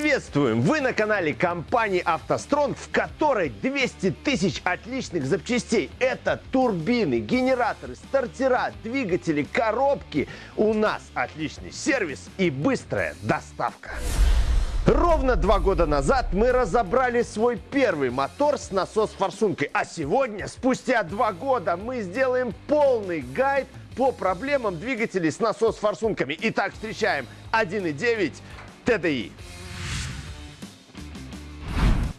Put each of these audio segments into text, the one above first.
Приветствуем! Вы на канале компании «АвтоСтронг», в которой 200 тысяч отличных запчастей. Это турбины, генераторы, стартера, двигатели, коробки. У нас отличный сервис и быстрая доставка. Ровно два года назад мы разобрали свой первый мотор с насос-форсункой. А сегодня, спустя два года, мы сделаем полный гайд по проблемам двигателей с насос-форсунками. Итак, встречаем 1.9 TDI.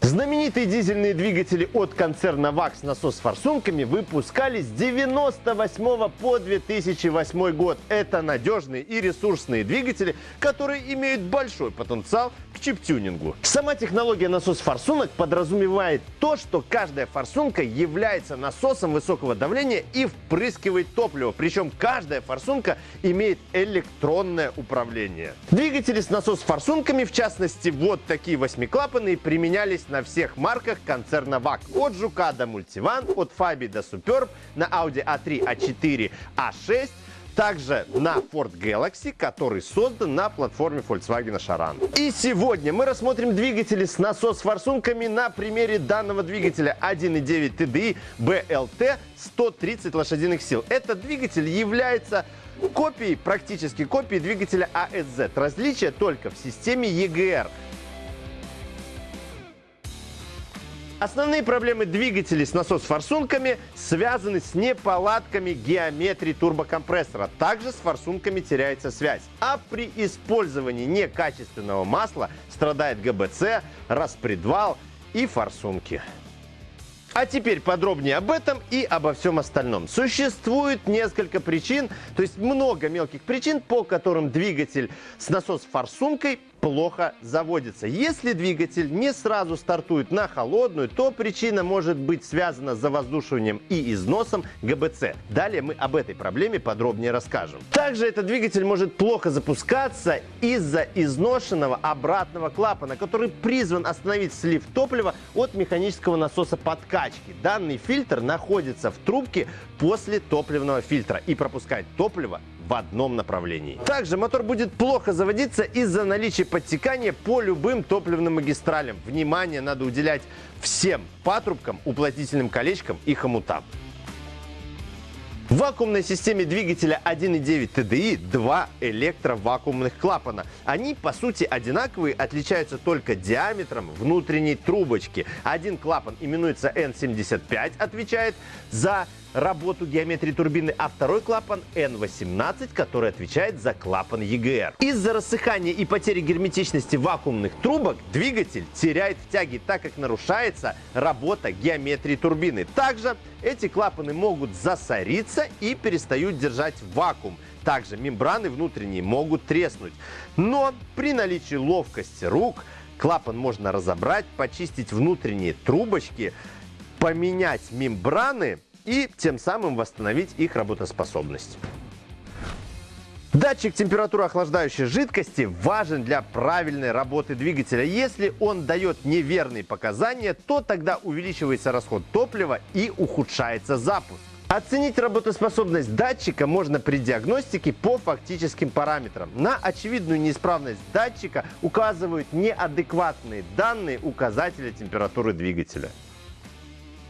Знаменитые дизельные двигатели от концерна ВАК с насос-форсунками выпускались с 98 по 2008 год. Это надежные и ресурсные двигатели, которые имеют большой потенциал к чип-тюнингу. Сама технология насос-форсунок подразумевает то, что каждая форсунка является насосом высокого давления и впрыскивает топливо. Причем каждая форсунка имеет электронное управление. Двигатели с насос-форсунками, в частности вот такие восьмиклапанные, применялись на всех марках концерна ВАК. От Жука до Мультиван, от Фаби до Суперб, на Audi A3, A4, A6, также на Ford Galaxy, который создан на платформе Volkswagen Charan. И сегодня мы рассмотрим двигатели с насос-форсунками на примере данного двигателя 1.9 TDI BLT 130 лошадиных сил. Этот двигатель является копией, практически копией двигателя ASZ. Различие только в системе EGR. Основные проблемы двигателей с насос-форсунками связаны с неполадками геометрии турбокомпрессора. Также с форсунками теряется связь. А при использовании некачественного масла страдает ГБЦ, распредвал и форсунки. А теперь подробнее об этом и обо всем остальном. Существует несколько причин, то есть много мелких причин, по которым двигатель с насос-форсункой плохо заводится. Если двигатель не сразу стартует на холодную, то причина может быть связана с завоздушиванием и износом ГБЦ. Далее мы об этой проблеме подробнее расскажем. Также этот двигатель может плохо запускаться из-за изношенного обратного клапана, который призван остановить слив топлива от механического насоса подкачки. Данный фильтр находится в трубке после топливного фильтра и пропускает топливо в одном направлении. Также мотор будет плохо заводиться из-за наличия подтекания по любым топливным магистралям. Внимание надо уделять всем патрубкам, уплотнительным колечкам и хомутам. В вакуумной системе двигателя 1.9 TDI два электровакуумных клапана. Они по сути одинаковые, отличаются только диаметром внутренней трубочки. Один клапан именуется N75, отвечает за работу геометрии турбины, а второй клапан N18, который отвечает за клапан EGR. Из-за рассыхания и потери герметичности вакуумных трубок двигатель теряет в тяге, так как нарушается работа геометрии турбины. Также эти клапаны могут засориться и перестают держать вакуум. Также мембраны внутренние могут треснуть. Но при наличии ловкости рук клапан можно разобрать, почистить внутренние трубочки, поменять мембраны и тем самым восстановить их работоспособность. Датчик температуры охлаждающей жидкости важен для правильной работы двигателя. Если он дает неверные показания, то тогда увеличивается расход топлива и ухудшается запуск. Оценить работоспособность датчика можно при диагностике по фактическим параметрам. На очевидную неисправность датчика указывают неадекватные данные указателя температуры двигателя.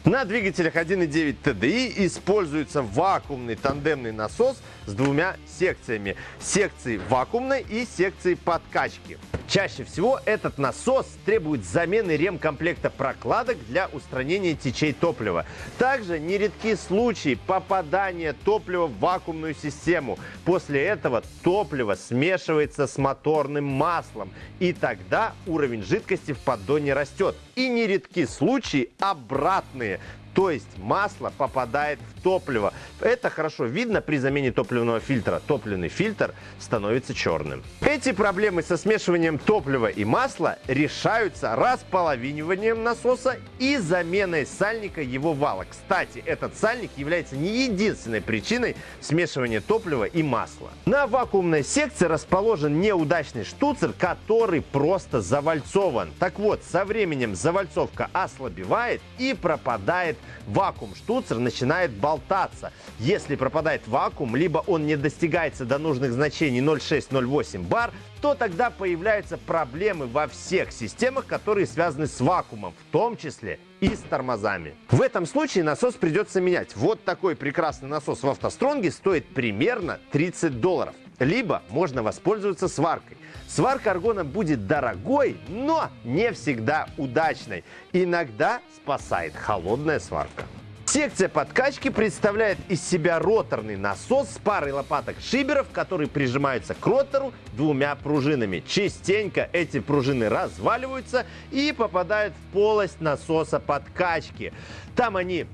На двигателях 1.9 TDI используется вакуумный тандемный насос с двумя секциями. Секции вакуумной и секции подкачки. Чаще всего этот насос требует замены ремкомплекта прокладок для устранения течей топлива. Также нередки случаи попадания топлива в вакуумную систему. После этого топливо смешивается с моторным маслом, и тогда уровень жидкости в поддоне растет. И нередки случаи обратные, то есть масло попадает в топливо. Это хорошо видно при замене топливного фильтра. Топливный фильтр становится черным. Эти проблемы со смешиванием топлива и масла решаются располовиниванием насоса и заменой сальника его вала. Кстати, этот сальник является не единственной причиной смешивания топлива и масла. На вакуумной секции расположен неудачный штуцер, который просто завальцован. Так вот, со временем завальцовка ослабевает и пропадает вакуум, штуцер начинает болтаться. Если пропадает вакуум, либо он не достигается до нужных значений 0,6-0,8 бар, то тогда появляются проблемы во всех системах, которые связаны с вакуумом, в том числе и с тормозами. В этом случае насос придется менять. Вот такой прекрасный насос в автостронге стоит примерно 30 долларов. Либо можно воспользоваться сваркой. Сварка аргона будет дорогой, но не всегда удачной. Иногда спасает холодная сварка. Секция подкачки представляет из себя роторный насос с парой лопаток шиберов, которые прижимаются к ротору двумя пружинами. Частенько эти пружины разваливаются и попадают в полость насоса подкачки. Там они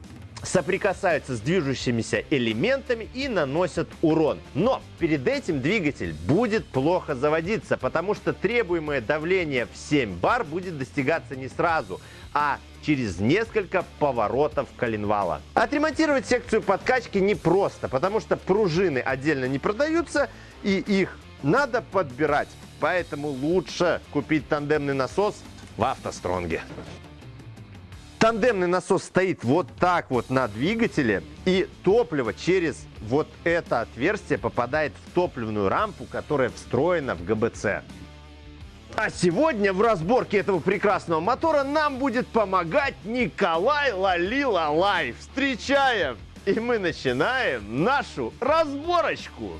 соприкасаются с движущимися элементами и наносят урон. Но перед этим двигатель будет плохо заводиться, потому что требуемое давление в 7 бар будет достигаться не сразу, а через несколько поворотов коленвала. Отремонтировать секцию подкачки непросто, потому что пружины отдельно не продаются и их надо подбирать. Поэтому лучше купить тандемный насос в автостронге. Тандемный насос стоит вот так вот на двигателе, и топливо через вот это отверстие попадает в топливную рампу, которая встроена в ГБЦ. А сегодня в разборке этого прекрасного мотора нам будет помогать Николай Лалилалай. Встречаем! И мы начинаем нашу разборочку.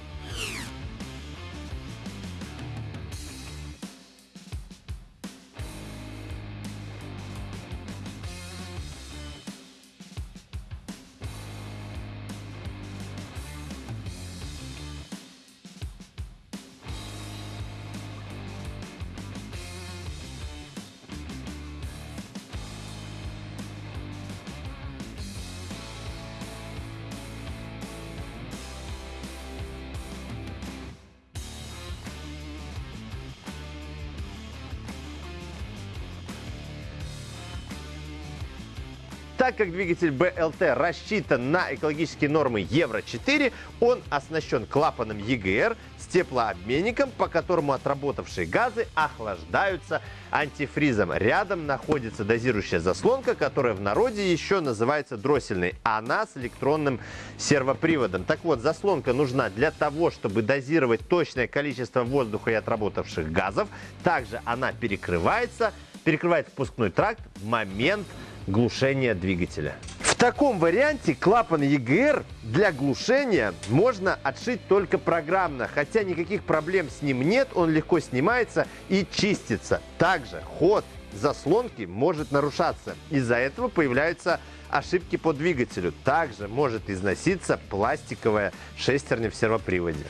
Так как двигатель BLT рассчитан на экологические нормы Евро-4, он оснащен клапаном EGR с теплообменником, по которому отработавшие газы охлаждаются антифризом. Рядом находится дозирующая заслонка, которая в народе еще называется дроссельной. Она с электронным сервоприводом. Так вот, заслонка нужна для того, чтобы дозировать точное количество воздуха и отработавших газов. Также она перекрывается, перекрывает впускной тракт в момент глушения двигателя. В таком варианте клапан EGR для глушения можно отшить только программно, хотя никаких проблем с ним нет, он легко снимается и чистится. Также ход заслонки может нарушаться. Из-за этого появляются ошибки по двигателю. Также может износиться пластиковая шестерня в сервоприводе.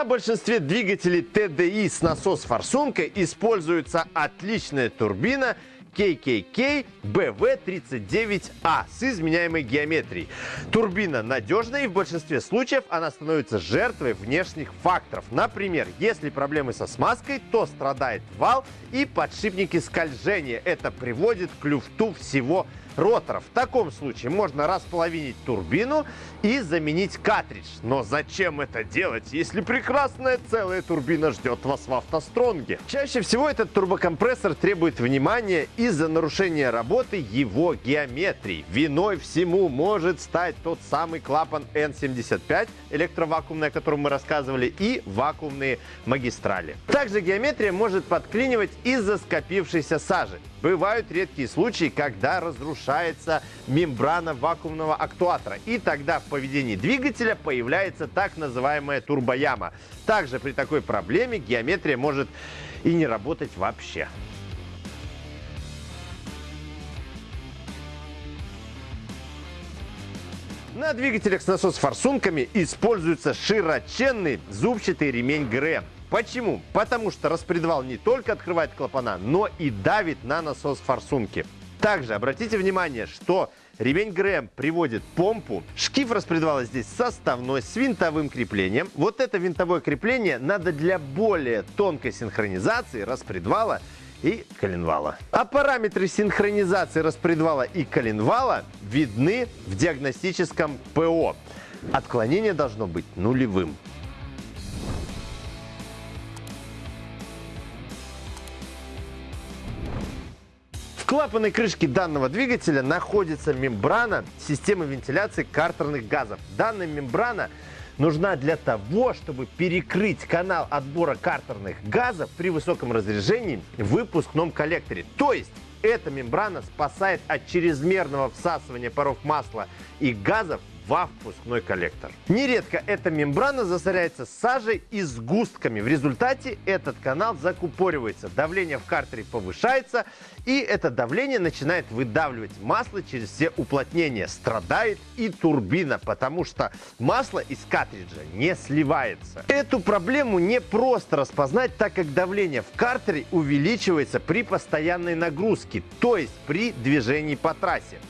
На большинстве двигателей TDI с насос-форсункой используется отличная турбина KKK BV39A с изменяемой геометрией. Турбина надежная и в большинстве случаев она становится жертвой внешних факторов. Например, если проблемы со смазкой, то страдает вал и подшипники скольжения. Это приводит к люфту всего ротора. В таком случае можно располовинить турбину и заменить картридж. Но зачем это делать, если прекрасная целая турбина ждет вас в автостронге? Чаще всего этот турбокомпрессор требует внимания из-за нарушения работы его геометрии. Виной всему может стать тот самый клапан N75, электровакуумный, о котором мы рассказывали, и вакуумные магистрали. Также геометрия может подклинивать из-за скопившейся сажи. Бывают редкие случаи, когда разрушается мембрана вакуумного актуатора. И тогда в поведении двигателя появляется так называемая турбояма. Также при такой проблеме геометрия может и не работать вообще. На двигателях с насос-форсунками используется широченный зубчатый ремень ГРМ. Почему? Потому что распредвал не только открывает клапана, но и давит на насос форсунки. Также обратите внимание, что ремень ГРМ приводит помпу. Шкив распредвала здесь составной с винтовым креплением. Вот это винтовое крепление надо для более тонкой синхронизации распредвала и коленвала. А параметры синхронизации распредвала и коленвала видны в диагностическом ПО. Отклонение должно быть нулевым. Клапанной крышке данного двигателя находится мембрана системы вентиляции картерных газов. Данная мембрана нужна для того, чтобы перекрыть канал отбора картерных газов при высоком разряжении в выпускном коллекторе. То есть эта мембрана спасает от чрезмерного всасывания паров масла и газов во впускной коллектор. Нередко эта мембрана засоряется сажей и сгустками. В результате этот канал закупоривается, давление в картере повышается, и это давление начинает выдавливать масло через все уплотнения. Страдает и турбина, потому что масло из картриджа не сливается. Эту проблему не просто распознать, так как давление в картере увеличивается при постоянной нагрузке, то есть при движении по трассе.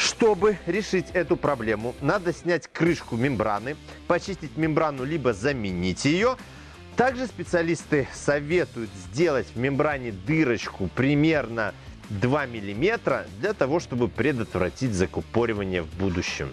Чтобы решить эту проблему, надо снять крышку мембраны, почистить мембрану, либо заменить ее. Также специалисты советуют сделать в мембране дырочку примерно 2 мм для того, чтобы предотвратить закупоривание в будущем.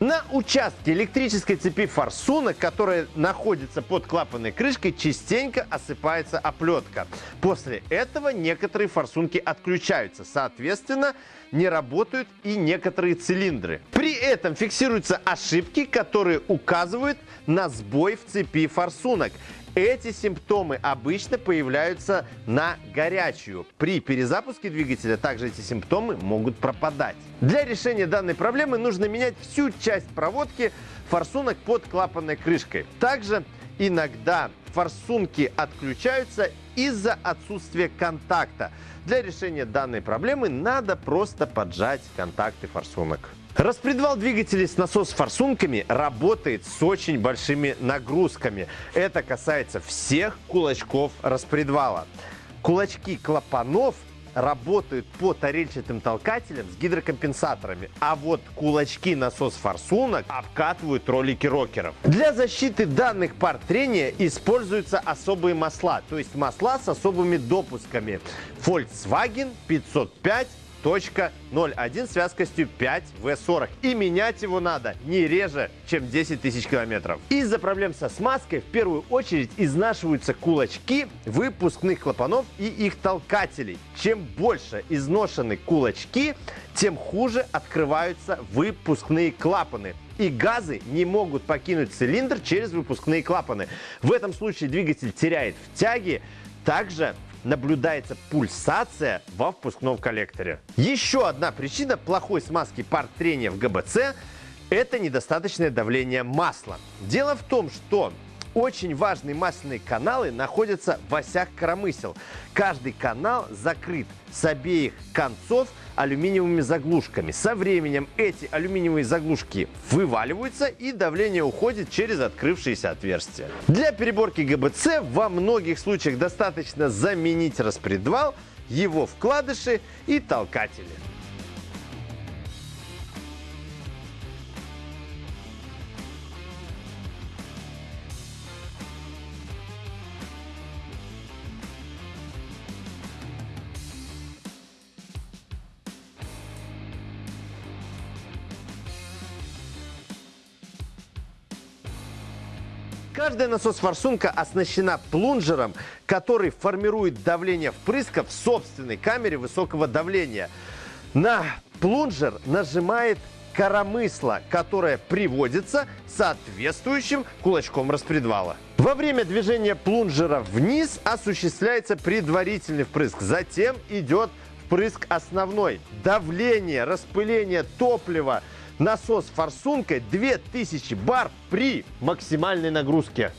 На участке электрической цепи форсунок, которая находится под клапанной крышкой, частенько осыпается оплетка. После этого некоторые форсунки отключаются. Соответственно, не работают и некоторые цилиндры. При этом фиксируются ошибки, которые указывают на сбой в цепи форсунок. Эти симптомы обычно появляются на горячую. При перезапуске двигателя также эти симптомы могут пропадать. Для решения данной проблемы нужно менять всю часть проводки форсунок под клапанной крышкой. Также иногда форсунки отключаются из-за отсутствия контакта. Для решения данной проблемы надо просто поджать контакты форсунок. Распредвал двигателей с насос-форсунками работает с очень большими нагрузками. Это касается всех кулачков распредвала. Кулачки клапанов работают по тарельчатым толкателям с гидрокомпенсаторами, а вот кулачки насос-форсунок обкатывают ролики рокеров. Для защиты данных пар трения используются особые масла, то есть масла с особыми допусками. Volkswagen 505 0.01 с вязкостью 5В40. И менять его надо не реже, чем 10 тысяч километров. Из-за проблем со смазкой в первую очередь изнашиваются кулачки выпускных клапанов и их толкателей. Чем больше изношены кулачки, тем хуже открываются выпускные клапаны и газы не могут покинуть цилиндр через выпускные клапаны. В этом случае двигатель теряет в тяге, также наблюдается пульсация во впускном коллекторе. Еще одна причина плохой смазки пар трения в ГБЦ – это недостаточное давление масла. Дело в том, что очень важные масляные каналы находятся в осях коромысел. Каждый канал закрыт с обеих концов алюминиевыми заглушками. Со временем эти алюминиевые заглушки вываливаются и давление уходит через открывшиеся отверстия. Для переборки ГБЦ во многих случаях достаточно заменить распредвал, его вкладыши и толкатели. Каждая насос-форсунка оснащена плунжером, который формирует давление впрыска в собственной камере высокого давления. На плунжер нажимает коромысло, которое приводится соответствующим кулачком распредвала. Во время движения плунжера вниз осуществляется предварительный впрыск, затем идет впрыск основной. Давление, распыление топлива насос форсункой 2000 бар при максимальной нагрузке.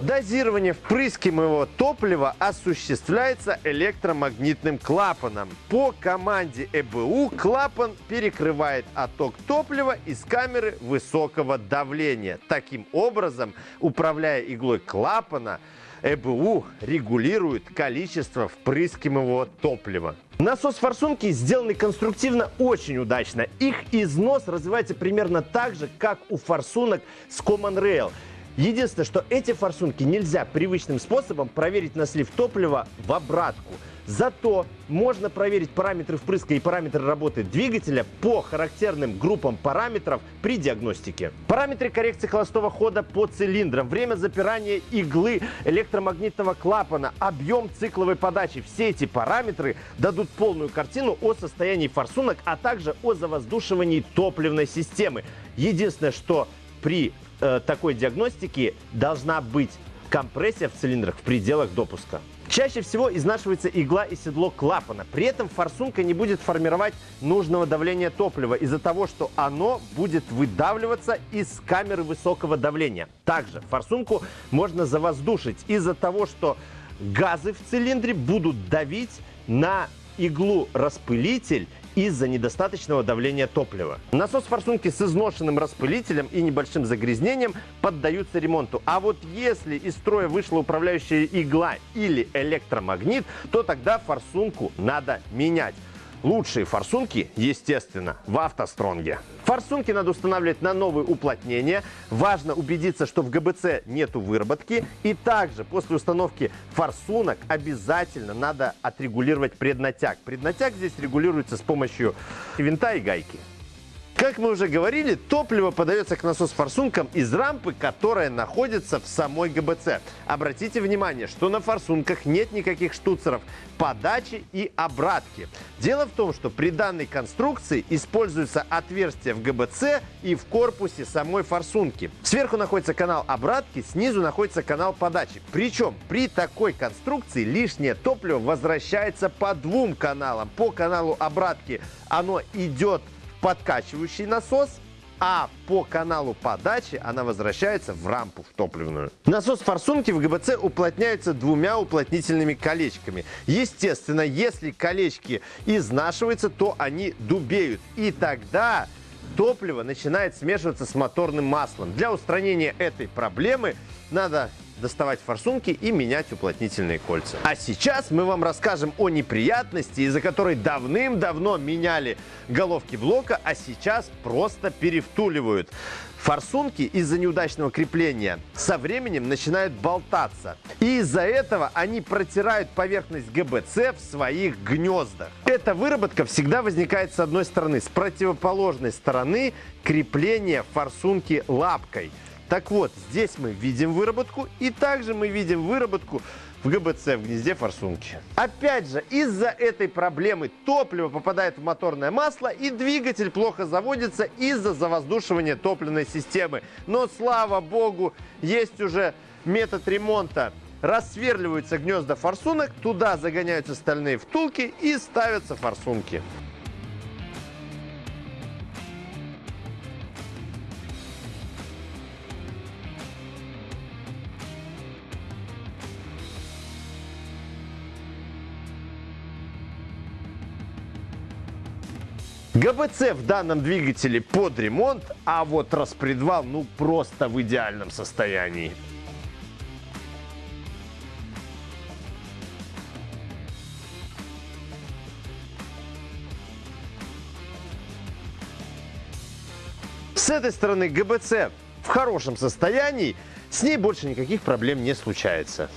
Дозирование впрыскиваемого топлива осуществляется электромагнитным клапаном. По команде ЭБУ клапан перекрывает отток топлива из камеры высокого давления. Таким образом, управляя иглой клапана, ЭБУ регулирует количество впрыскиваемого топлива. Насос-форсунки сделаны конструктивно очень удачно. Их износ развивается примерно так же, как у форсунок с Common Rail. Единственное, что эти форсунки нельзя привычным способом проверить на слив топлива в обратку. Зато можно проверить параметры впрыска и параметры работы двигателя по характерным группам параметров при диагностике. Параметры коррекции холостого хода по цилиндрам, время запирания иглы электромагнитного клапана, объем цикловой подачи. Все эти параметры дадут полную картину о состоянии форсунок, а также о завоздушивании топливной системы. Единственное, что при э, такой диагностике должна быть компрессия в цилиндрах в пределах допуска. Чаще всего изнашивается игла и седло клапана. При этом форсунка не будет формировать нужного давления топлива из-за того, что оно будет выдавливаться из камеры высокого давления. Также форсунку можно завоздушить из-за того, что газы в цилиндре будут давить на иглу-распылитель из-за недостаточного давления топлива. Насос форсунки с изношенным распылителем и небольшим загрязнением поддаются ремонту. А вот если из строя вышла управляющая игла или электромагнит, то тогда форсунку надо менять. Лучшие форсунки, естественно, в автостронге. Форсунки надо устанавливать на новые уплотнения. Важно убедиться, что в ГБЦ нету выработки. И также после установки форсунок обязательно надо отрегулировать преднатяг. Преднатяг здесь регулируется с помощью винта и гайки. Как мы уже говорили, топливо подается к насос-форсункам из рампы, которая находится в самой ГБЦ. Обратите внимание, что на форсунках нет никаких штуцеров подачи и обратки. Дело в том, что при данной конструкции используются отверстия в ГБЦ и в корпусе самой форсунки. Сверху находится канал обратки, снизу находится канал подачи. Причем при такой конструкции лишнее топливо возвращается по двум каналам. По каналу обратки оно идет подкачивающий насос, а по каналу подачи она возвращается в рампу в топливную. Насос форсунки в ГБЦ уплотняются двумя уплотнительными колечками. Естественно, если колечки изнашиваются, то они дубеют. И тогда топливо начинает смешиваться с моторным маслом. Для устранения этой проблемы надо доставать форсунки и менять уплотнительные кольца. А сейчас мы вам расскажем о неприятности, из-за которой давным-давно меняли головки блока, а сейчас просто перевтуливают. Форсунки из-за неудачного крепления со временем начинают болтаться. И из-за этого они протирают поверхность ГБЦ в своих гнездах. Эта выработка всегда возникает с одной стороны. С противоположной стороны крепление форсунки лапкой. Так вот, здесь мы видим выработку, и также мы видим выработку в ГБЦ, в гнезде форсунки. Опять же, из-за этой проблемы топливо попадает в моторное масло, и двигатель плохо заводится из-за завоздушивания топливной системы. Но, слава богу, есть уже метод ремонта. Рассверливаются гнезда форсунок, туда загоняются стальные втулки и ставятся форсунки. ГБЦ в данном двигателе под ремонт, а вот распредвал ну просто в идеальном состоянии. С этой стороны ГБЦ в хорошем состоянии, с ней больше никаких проблем не случается.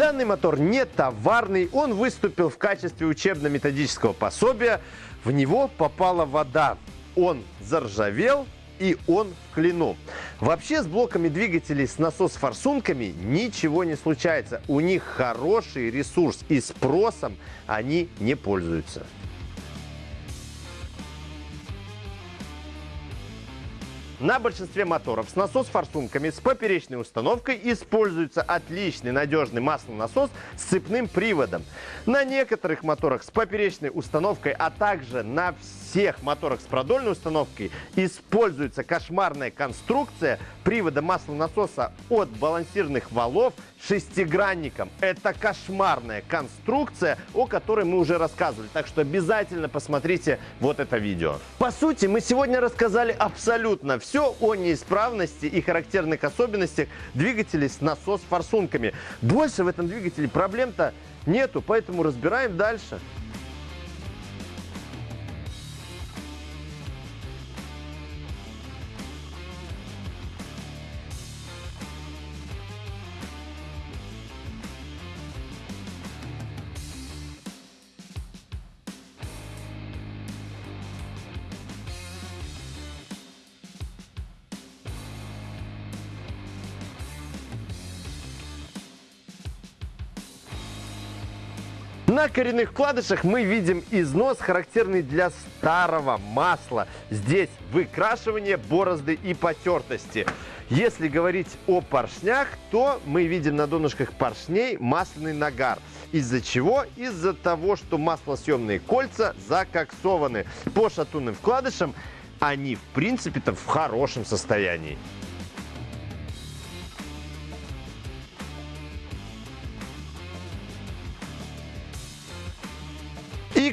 Данный мотор не товарный, он выступил в качестве учебно-методического пособия. В него попала вода, он заржавел и он в клину. Вообще с блоками двигателей с насос-форсунками ничего не случается. У них хороший ресурс и спросом они не пользуются. На большинстве моторов с насос-форсунками с поперечной установкой используется отличный надежный маслонасос с цепным приводом. На некоторых моторах с поперечной установкой, а также на всех моторах с продольной установкой используется кошмарная конструкция привода маслонасоса от балансирных валов шестигранником. Это кошмарная конструкция, о которой мы уже рассказывали. Так что обязательно посмотрите вот это видео. По сути, мы сегодня рассказали абсолютно все о неисправности и характерных особенностях двигателей с насос-форсунками. Больше в этом двигателе проблем-то нету, поэтому разбираем дальше. На коренных вкладышах мы видим износ, характерный для старого масла. Здесь выкрашивание, борозды и потертости. Если говорить о поршнях, то мы видим на донышках поршней масляный нагар. Из-за чего? Из-за того, что маслосъемные кольца закоксованы. По шатунным вкладышам они, в принципе-то, в хорошем состоянии.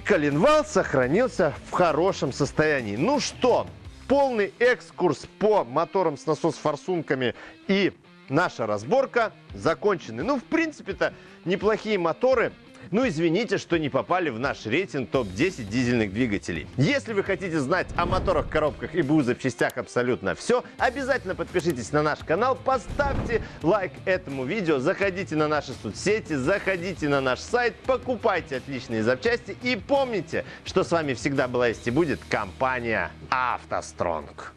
Коленвал сохранился в хорошем состоянии. Ну что, полный экскурс по моторам с насос-форсунками и наша разборка закончены. Ну, в принципе-то, неплохие моторы. Ну, извините, что не попали в наш рейтинг топ-10 дизельных двигателей. Если вы хотите знать о моторах, коробках и БУ запчастях абсолютно все, обязательно подпишитесь на наш канал, поставьте лайк этому видео, заходите на наши соцсети, заходите на наш сайт, покупайте отличные запчасти и помните, что с вами всегда была есть и будет компания «АвтоСтронг».